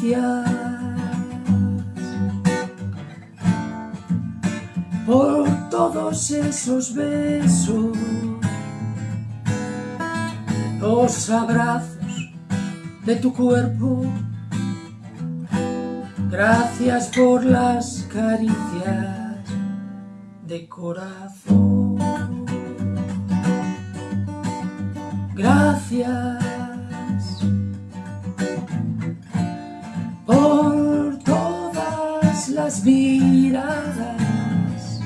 Gracias por todos esos besos, los abrazos de tu cuerpo. Gracias por las caricias de corazón. Gracias las miradas,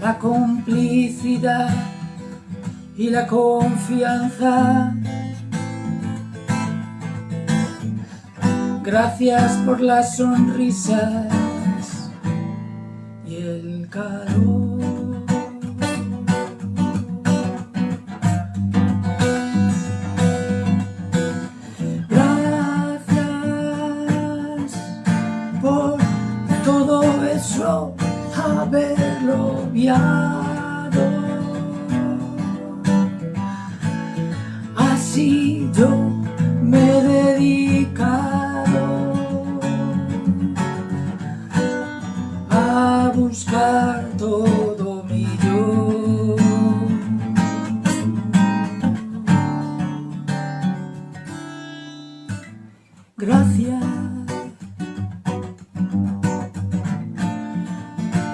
la complicidad y la confianza. Gracias por las sonrisas y el calor. Haberlo viado. Así yo me he dedicado a buscar todo mi yo. Gracias.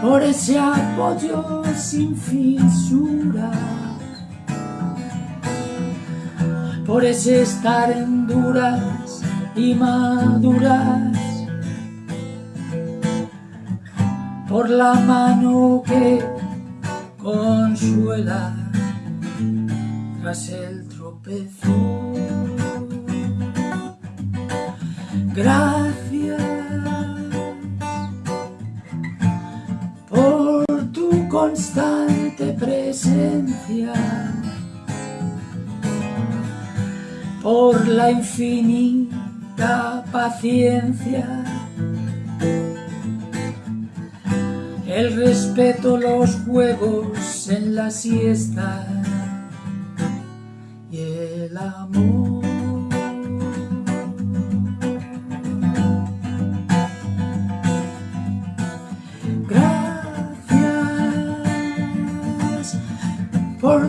Por ese apoyo sin fisura, por ese estar en duras y maduras, por la mano que consuela tras el tropezo. Gracias constante presencia por la infinita paciencia el respeto, los juegos en la siesta y el amor.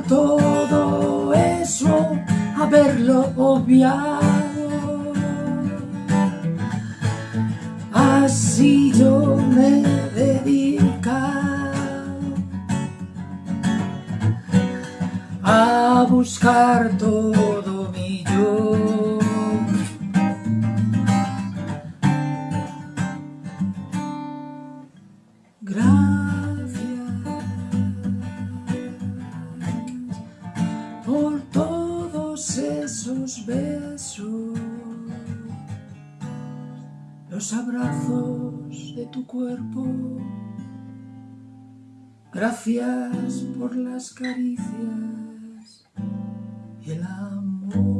Todo eso haberlo obviado. Así yo me dedica a buscar todo mi yo. por sus besos, los abrazos de tu cuerpo. Gracias por las caricias y el amor.